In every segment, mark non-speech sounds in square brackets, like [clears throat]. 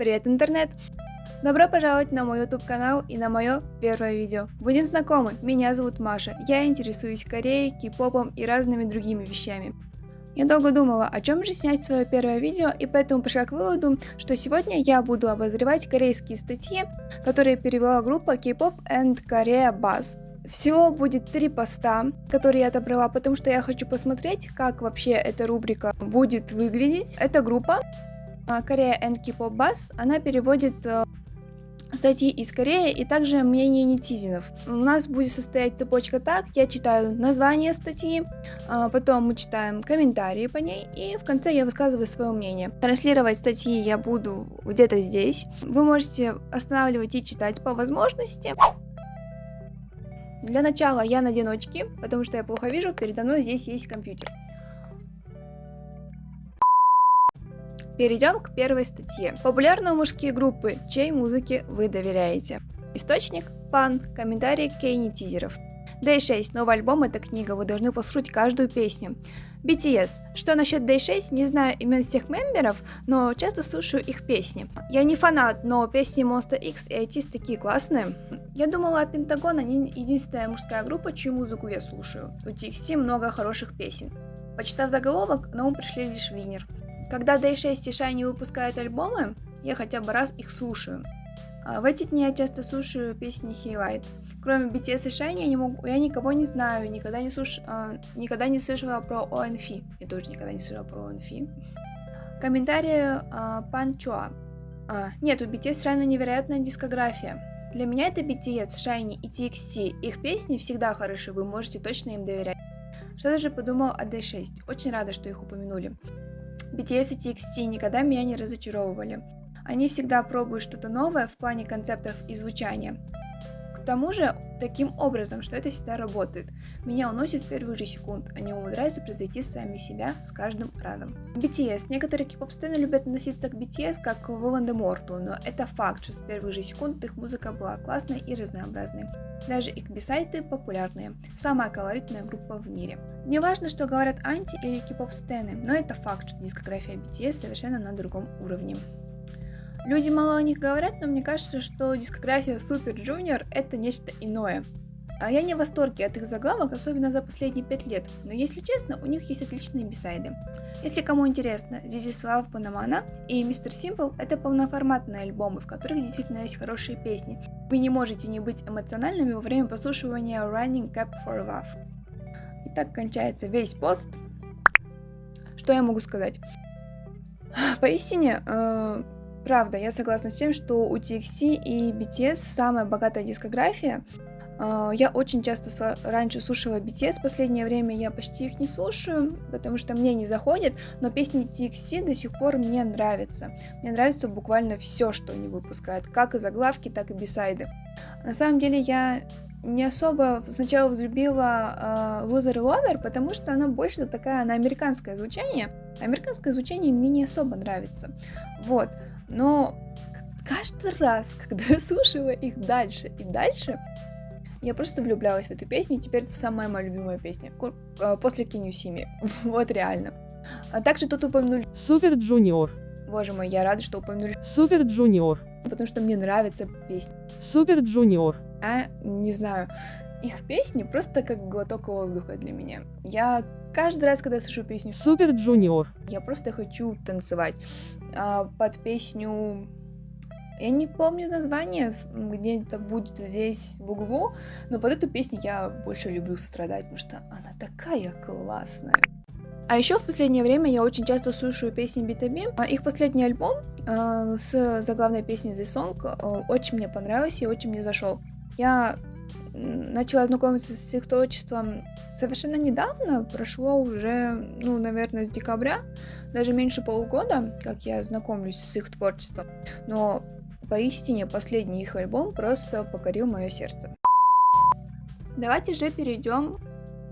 Привет, интернет! Добро пожаловать на мой YouTube канал и на мое первое видео. Будем знакомы, меня зовут Маша, я интересуюсь Кореей, кей-попом и разными другими вещами. Я долго думала, о чем же снять свое первое видео, и поэтому пришла к выводу, что сегодня я буду обозревать корейские статьи, которые перевела группа K-pop and Korea Buzz. Всего будет три поста, которые я отобрала, потому что я хочу посмотреть, как вообще эта рубрика будет выглядеть. Эта группа Korea and K-pop Buzz, она переводит э, статьи из Кореи и также мнение нетизинов. У нас будет состоять цепочка так, я читаю название статьи, а, потом мы читаем комментарии по ней, и в конце я высказываю свое мнение. Транслировать статьи я буду где-то здесь. Вы можете останавливать и читать по возможности. Для начала я надену очки, потому что я плохо вижу, передо мной здесь есть компьютер. Перейдем к первой статье. Популярные мужские группы, чьей музыке вы доверяете? Источник – Пан, комментарий Кейни Тизеров. Day 6, новый альбом – это книга, вы должны послушать каждую песню. BTS. Что насчет Day 6, не знаю имен всех мемберов, но часто слушаю их песни. Я не фанат, но песни Monster X и ITs такие классные. Я думала, Пентагон они единственная мужская группа, чью музыку я слушаю. У TXT много хороших песен. Почитав заголовок, на ум пришли лишь Винер. Когда Day6 и Shiny выпускают альбомы, я хотя бы раз их слушаю. А в эти дни я часто слушаю песни Highlight. Кроме BTS и Shiny я, не могу, я никого не знаю, никогда не, слуш, а, никогда не слышала про ONF. Я тоже никогда не слышала про ONF. Комментарии а, Пан Чуа. А, нет, у BTS реально невероятная дискография. Для меня это BTS, Shiny и TXT. Их песни всегда хороши, вы можете точно им доверять. Что даже подумал о D6. Очень рада, что их упомянули. BTS и TXT никогда меня не разочаровывали. Они всегда пробуют что-то новое в плане концептов и звучания. Тому же, таким образом, что это всегда работает. Меня уносит с первых же секунд, они умудряются произойти сами себя с каждым разом. BTS. Некоторые кей-поп-сцены любят относиться к BTS как к Волан-де-Морту, но это факт, что с первых же секунд их музыка была классной и разнообразной. Даже их бисайты популярные. Самая колоритная группа в мире. Не важно, что говорят анти или кей-поп-сцены, но это факт, что дискография BTS совершенно на другом уровне. Люди мало о них говорят, но мне кажется, что дискография Super Junior это нечто иное. А я не в восторге от их заглавок, особенно за последние пять лет, но если честно, у них есть отличные бисайды. Если кому интересно, Love Panamana и Mr. Simple это полноформатные альбомы, в которых действительно есть хорошие песни. Вы не можете не быть эмоциональными во время прослушивания Running Cap for Love. И так кончается весь пост. Что я могу сказать? Поистине, э Правда, я согласна с тем, что у TXT и BTS самая богатая дискография. А, я очень часто раньше слушала BTS, в последнее время я почти их не слушаю, потому что мне не заходит, но песни TXT до сих пор мне нравятся. Мне нравится буквально все, что они выпускают, как и заглавки, так и бисайды. На самом деле я не особо сначала взлюбила uh, Loser Lover, потому что она больше такая на американское звучание. Американское звучание мне не особо нравится. Вот. Но каждый раз, когда я слушала их дальше и дальше, я просто влюблялась в эту песню, и теперь это самая моя любимая песня. А, после Киню Сими. [laughs] вот реально. А также тут упомянули... Super Junior. Боже мой, я рада, что упомянули... Super Junior. Потому что мне нравится песня. Super Junior. А, не знаю. Их песни просто как глоток воздуха для меня. Я каждый раз, когда слышу песню Super Junior, я просто хочу танцевать а, под песню я не помню название, где это будет здесь в углу, но под эту песню я больше люблю страдать, потому что она такая классная. А еще в последнее время я очень часто слушаю песни BTB. А, их последний альбом э, с заглавной песней The Song э, очень мне понравился и очень мне зашел. Я начала знакомиться с их творчеством совершенно недавно, прошло уже, ну, наверное, с декабря, даже меньше полугода, как я знакомлюсь с их творчеством, но поистине последний их альбом просто покорил мое сердце. Давайте же перейдем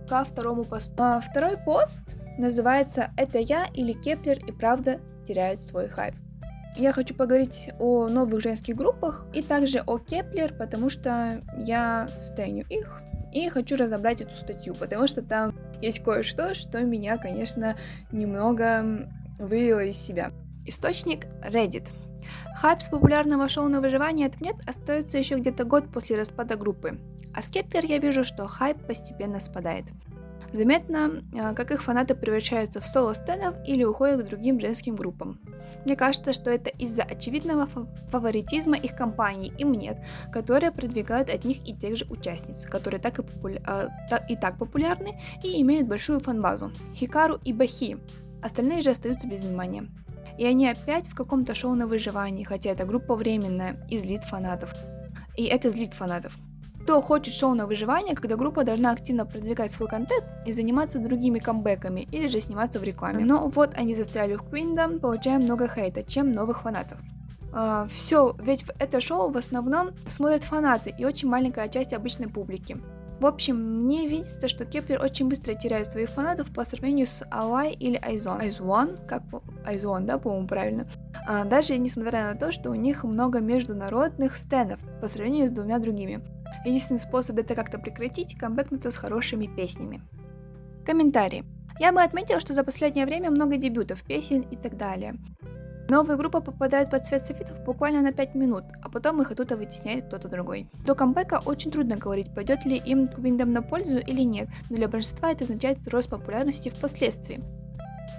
ко второму посту. А, второй пост называется «Это я или Кеплер и правда теряют свой хайп». Я хочу поговорить о новых женских группах и также о Кеплер, потому что я стеню их и хочу разобрать эту статью, потому что там есть кое-что, что меня, конечно, немного вывело из себя. Источник Reddit. Хайп с популярного шоу на выживание отменят остается еще где-то год после распада группы. А с Кеплер я вижу, что хайп постепенно спадает. Заметно, а, как их фанаты превращаются в соло-стенов или уходят к другим женским группам. Мне кажется, что это из-за очевидного фаворитизма их компаний и Mnet, которые продвигают одних и тех же участниц, которые так и, популя... э, и так популярны и имеют большую фанбазу – Хикару и Бахи. Остальные же остаются без внимания. И они опять в каком-то шоу на выживании, хотя эта группа временная и злит фанатов. И это злит фанатов. Кто хочет шоу на выживание, когда группа должна активно продвигать свой контент и заниматься другими камбэками или же сниматься в рекламе. Но вот они застряли в Queendom, получаем много хейта, чем новых фанатов. Э, все, ведь это шоу в основном смотрят фанаты и очень маленькая часть обычной публики. В общем, мне видится, что Кеплер очень быстро теряет своих фанатов по сравнению с Алай или Айзон. Айзон, как. Айзон, да, по-моему, правильно. А, даже несмотря на то, что у них много международных стенов по сравнению с двумя другими. Единственный способ это как-то прекратить – камбэкнуться с хорошими песнями. Комментарии. Я бы отметила, что за последнее время много дебютов, песен и так далее. Новые группы попадают под цвет софитов буквально на 5 минут, а потом их оттуда вытесняет кто-то другой. До камбэка очень трудно говорить, пойдет ли им Квиндом на пользу или нет, но для большинства это означает рост популярности впоследствии.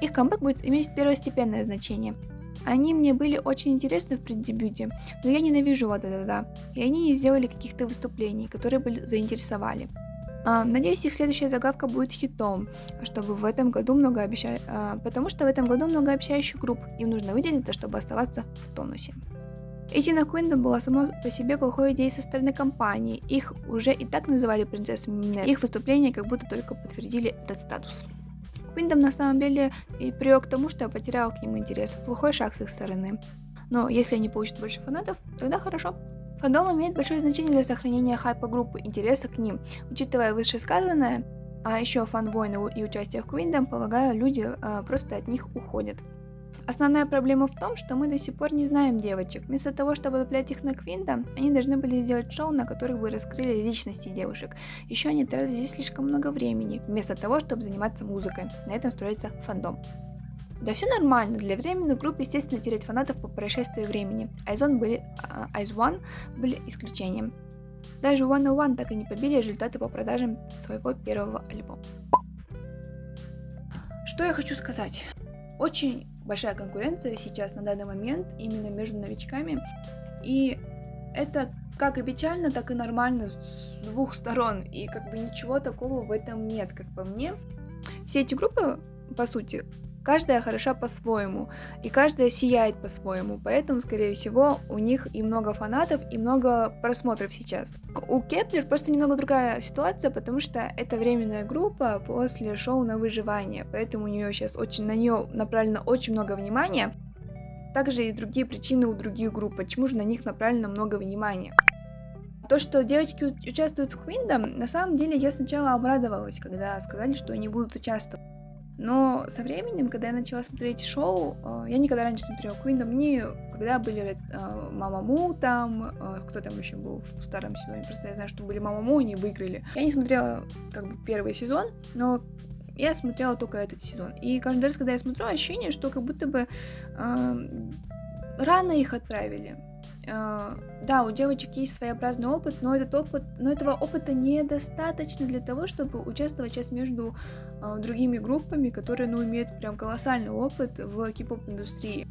Их камбэк будет иметь первостепенное значение. Они мне были очень интересны в преддебюте, но я ненавижу вот это да, и они не сделали каких-то выступлений, которые бы заинтересовали. А, надеюсь, их следующая заглавка будет хитом, чтобы в этом году много обеща... а, потому что в этом году много обещающих групп, им нужно выделиться, чтобы оставаться в тонусе. Идти на Квиндом была само по себе плохой идеей со стороны компании, их уже и так называли принцессами, их выступления как будто только подтвердили этот статус. Квиндом на самом деле и привел к тому, что я потерял к ним интерес, плохой шаг с их стороны. Но если они получат больше фанатов, тогда хорошо. Фандом имеет большое значение для сохранения хайпа группы, интереса к ним. Учитывая вышесказанное, а еще фан-войны и участие в Квиндом, полагаю, люди э, просто от них уходят. Основная проблема в том, что мы до сих пор не знаем девочек. Вместо того, чтобы цеплять их на Квинта, они должны были сделать шоу, на которых бы раскрыли личности девушек. Еще они тратят здесь слишком много времени, вместо того, чтобы заниматься музыкой. На этом строится фандом. Да все нормально, для временных групп, естественно, терять фанатов по прошествии времени. Айзон были, Айз One были исключением. Даже One One так и не побили результаты по продажам своего первого альбома. Что я хочу сказать? Очень большая конкуренция сейчас на данный момент именно между новичками. И это как и печально, так и нормально с двух сторон. И как бы ничего такого в этом нет, как по мне. Все эти группы, по сути, Каждая хороша по-своему, и каждая сияет по-своему, поэтому, скорее всего, у них и много фанатов, и много просмотров сейчас. У Кеплер просто немного другая ситуация, потому что это временная группа после шоу на выживание, поэтому у нее сейчас очень на нее направлено очень много внимания. Также и другие причины у других групп, почему же на них направлено много внимания. То, что девочки участвуют в Квиндом, на самом деле я сначала обрадовалась, когда сказали, что они будут участвовать. Но со временем, когда я начала смотреть шоу, э, я никогда раньше смотрела Квиндом, не когда были э, Мамаму там, э, кто там еще был в старом сезоне, просто я знаю, что были Мамаму, они выиграли. Я не смотрела как бы первый сезон, но я смотрела только этот сезон. И каждый раз, когда я смотрю, ощущение, что как будто бы э, рано их отправили. Э, да, у девочек есть своеобразный опыт, но этот опыт, но этого опыта недостаточно для того, чтобы участвовать сейчас между э, другими группами, которые, ну, имеют прям колоссальный опыт в кип-поп индустрии.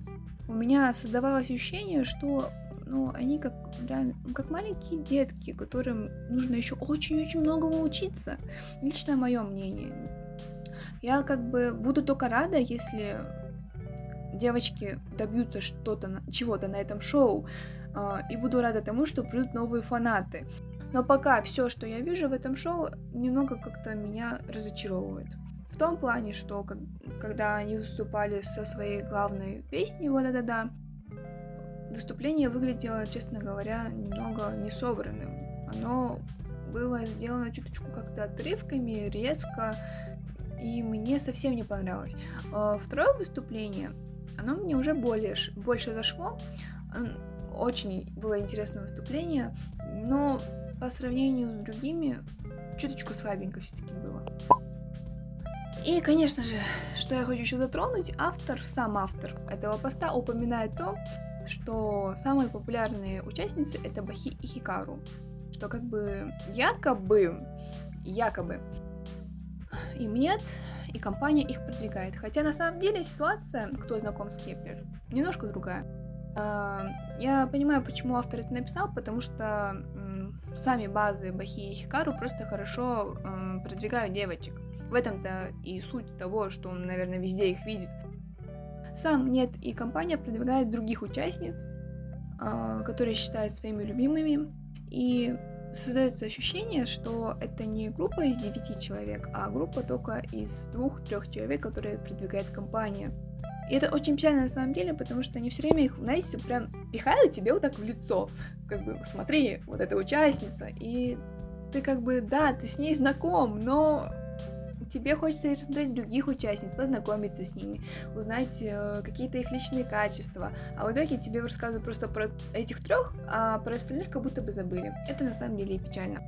У меня создавалось ощущение, что ну, они как, реально, как маленькие детки, которым нужно еще очень-очень многому учиться. Лично мое мнение. Я как бы буду только рада, если девочки добьются что-то, чего-то на этом шоу, а, и буду рада тому, что придут новые фанаты. Но пока все, что я вижу в этом шоу, немного как-то меня разочаровывает. В том плане, что как, когда они выступали со своей главной песней «Вот это да», выступление выглядело, честно говоря, немного несобранным. Оно было сделано чуточку как-то отрывками, резко, и мне совсем не понравилось. А, второе выступление, оно мне уже более, больше зашло очень было интересное выступление, но по сравнению с другими чуточку слабенько все-таки было. И, конечно же, что я хочу еще затронуть, автор, сам автор этого поста упоминает то, что самые популярные участницы это Бахи и Хикару. Что как бы якобы, якобы, Mnet, и компания их продвигает. Хотя на самом деле ситуация, кто знаком с Кеплер, немножко другая. А, я понимаю, почему автор это написал, потому что сами базы Бахи и Хикару просто хорошо продвигают девочек. В этом-то и суть того, что он, наверное, везде их видит. Сам нет, и компания продвигает других участниц, а, которые считают своими любимыми, и создается ощущение, что это не группа из девяти человек, а группа только из двух-трех человек, которые продвигает компания. И это очень печально на самом деле, потому что они все время их, знаете, прям пихают тебе вот так в лицо. Как бы, смотри, вот эта участница. И ты как бы, да, ты с ней знаком, но тебе хочется рассмотреть других участниц, познакомиться с ними, узнать э, какие-то их личные качества. А в итоге тебе рассказывают просто про этих трех, а про остальных как будто бы забыли. Это на самом деле и печально.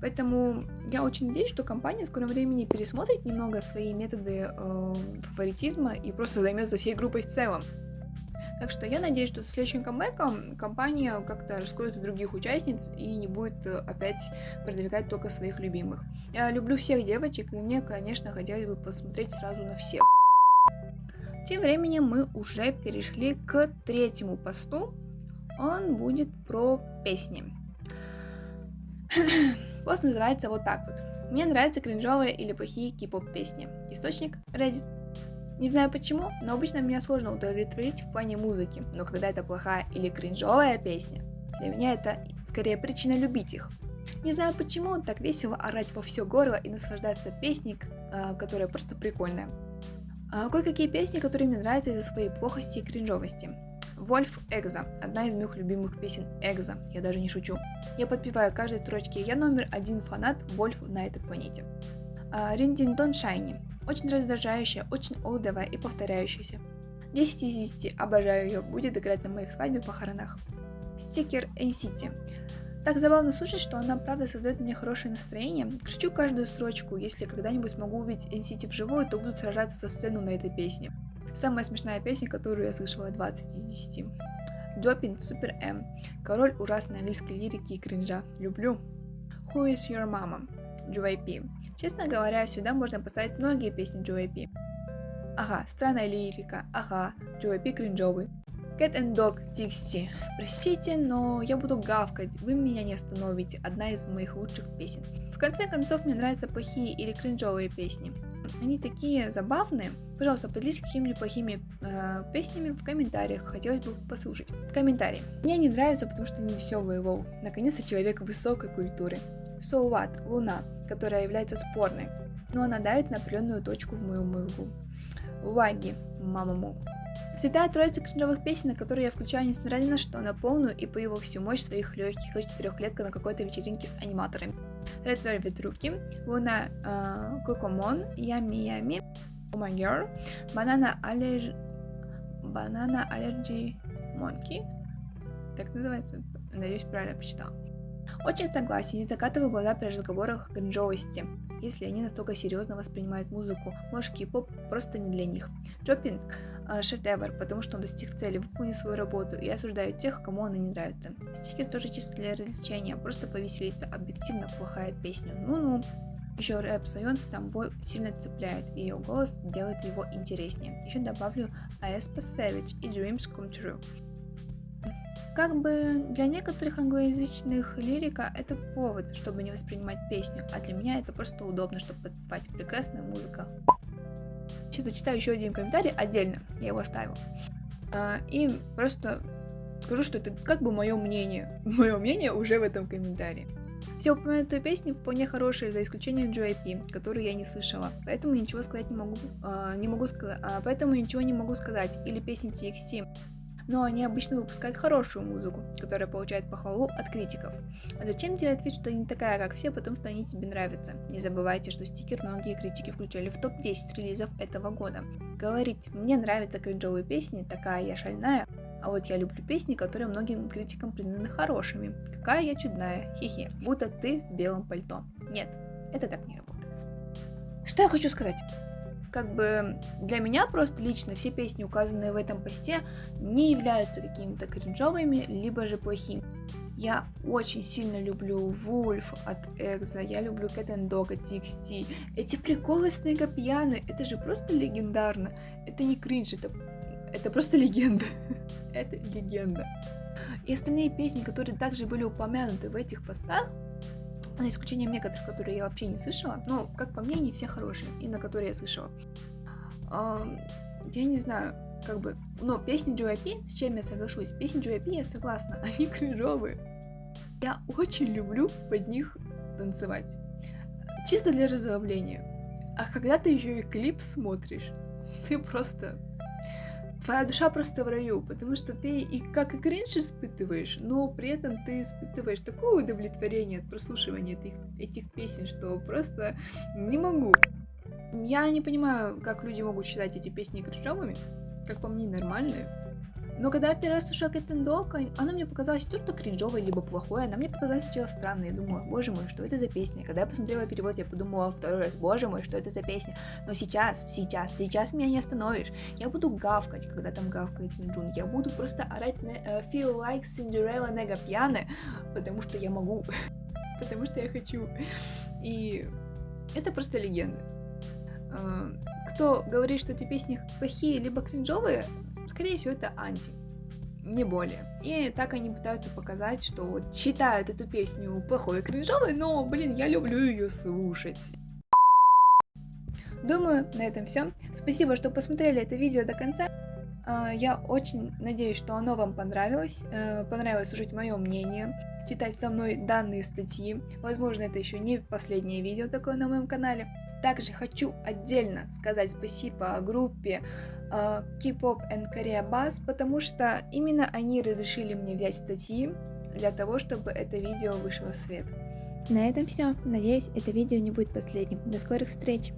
Поэтому я очень надеюсь, что компания в скором времени пересмотрит немного свои методы э, фаворитизма и просто займется всей группой в целом. Так что я надеюсь, что со следующим камбэком компания как-то раскроет других участниц и не будет э, опять продвигать только своих любимых. Я люблю всех девочек, и мне, конечно, хотелось бы посмотреть сразу на всех. Тем временем мы уже перешли к третьему посту. Он будет про песни. [clears throat] Пост называется вот так вот. Мне нравятся кринжовые или плохие кей-поп песни. Источник Reddit. Не знаю почему, но обычно меня сложно удовлетворить в плане музыки, но когда это плохая или кринжовая песня, для меня это скорее причина любить их. Не знаю почему, так весело орать во все горло и наслаждаться песней, а, которая просто прикольная. А кое-какие песни, которые мне нравятся из-за своей плохости и кринжовости. Вольф Экза, одна из моих любимых песен Экза, я даже не шучу. Я подпеваю каждой строчке, я номер один фанат Вольф на этой планете. Риндинтон Шайни, очень раздражающая, очень олдовая и повторяющаяся. 10 из 10, обожаю ее, будет играть на моих свадьбе похоронах. Стикер NCT. Так забавно слушать, что она правда создает мне хорошее настроение. Кричу каждую строчку, если когда-нибудь смогу увидеть NCT вживую, то буду сражаться за сцену на этой песне. Самая смешная песня, которую я слышала 20 из 10. Джопин Супер М. Король ужасной английской лирики и кринжа. Люблю. Who is your mama? JYP. Честно говоря, сюда можно поставить многие песни JYP. Ага, странная лирика, ага, JYP кринжовый. Cat and Dog TXT. Простите, но я буду гавкать, вы меня не остановите, одна из моих лучших песен. В конце концов, мне нравятся плохие или кринжовые песни. Они такие забавные. Пожалуйста, поделитесь какими-нибудь плохими э, песнями в комментариях. Хотелось бы послушать. Комментарии. Мне не нравится, потому что они веселые, лол. Наконец-то человек высокой культуры. So what? Луна, которая является спорной, но она давит на определенную точку в моем мозгу. Ваги, мамаму. Святая троица кринжовых песен, на которые я включаю, несмотря ни на что, на полную и пою всю мощь своих легких из четырехлетка на какой-то вечеринке с аниматорами. Red Velvet Руки, Луна э, Кокомон, Ями Ями, Oh My Girl, Банана Аллер... Банана Аллерджи Монки, так называется, надеюсь, правильно прочитал. Очень согласен, не закатываю глаза при разговорах кринжовости, если они настолько серьезно воспринимают музыку. Может, кей-поп просто не для них. Джопинг э, шедевр, потому что он достиг цели, выполнил свою работу, и осуждаю тех, кому она не нравится. Стикер тоже чисто для развлечения, просто повеселиться, объективно плохая песня. Ну-ну. Еще рэп Сайон в тамбой сильно цепляет, и ее голос делает его интереснее. Еще добавлю Aespa Savage и Dreams Come True. Как бы для некоторых англоязычных лирика это повод, чтобы не воспринимать песню, а для меня это просто удобно, чтобы подпевать прекрасная музыка. Сейчас зачитаю еще один комментарий отдельно, я его оставил. А, и просто скажу, что это как бы мое мнение. [laughs] Мое мнение уже в этом комментарии. Все упомянутые песни вполне хорошие, за исключением JYP, которую я не слышала, поэтому ничего сказать не могу, э, не могу э, поэтому ничего не могу сказать, или песни TXT, но они обычно выпускают хорошую музыку, которая получает похвалу от критиков. А зачем делать вид, что не такая, как все, потому что они тебе нравятся? Не забывайте, что стикер многие критики включали в топ-10 релизов этого года. Говорить «мне нравятся кринжовые песни, такая я шальная», а вот я люблю песни, которые многим критикам признаны хорошими. Какая я чудная, хихи, будто ты в белом пальто. Нет, это так не работает. Что я хочу сказать? как бы для меня просто лично все песни, указанные в этом посте, не являются какими-то кринжовыми, либо же плохими. Я очень сильно люблю Вульф от Экза, я люблю Cat and Dog от TXT. Эти приколы с Негапьяны, это же просто легендарно. Это не кринж, это, это просто легенда. [laughs] это легенда. И остальные песни, которые также были упомянуты в этих постах, за исключением некоторых, которые я вообще не слышала, но, как по мне, не все хорошие, и на которые я слышала. Я не знаю, как бы, но песни JYP, с чем я соглашусь, песни JYP я согласна, [laughs] они кринжовые. Я очень люблю под них танцевать. Чисто для разовления. А когда ты еще и клип смотришь, ты просто... Твоя душа просто в раю, потому что ты и как и кринж испытываешь, но при этом ты испытываешь такое удовлетворение от прослушивания этих, этих песен, что просто не могу. Я не понимаю, как люди могут считать эти песни кринжовыми, как по мне, нормальные. Но когда я первый раз слушала Кэттен Док, она мне показалась то, что кринжовой, либо плохой. Она мне показалась сначала странной. Я думала, боже мой, что это за песня? Когда я посмотрела перевод, я подумала второй раз, боже мой, что это за песня? Но сейчас, сейчас, сейчас меня не остановишь. Я буду гавкать, когда там гавкает Юнджун. Я буду просто орать на uh, Feel Like Cinderella Нега Пьяны, потому что я могу. [laughs] потому что я хочу. И это просто легенда. Uh, кто говорит, что эти песни плохие либо кринжовые, скорее всего, это анти. Не более. И так они пытаются показать, что вот считают эту песню плохой и кринжовой, но, блин, я люблю ее слушать. Думаю, на этом все. Спасибо, что посмотрели это видео до конца. А, я очень надеюсь, что оно вам понравилось. Э, понравилось слушать мое мнение, читать со мной данные статьи. Возможно, это еще не последнее видео такое на моем канале. Также хочу отдельно сказать спасибо группе uh, K-pop and Korea Buzz, потому что именно они разрешили мне взять статьи для того, чтобы это видео вышло в свет. На этом все. Надеюсь, это видео не будет последним. До скорых встреч!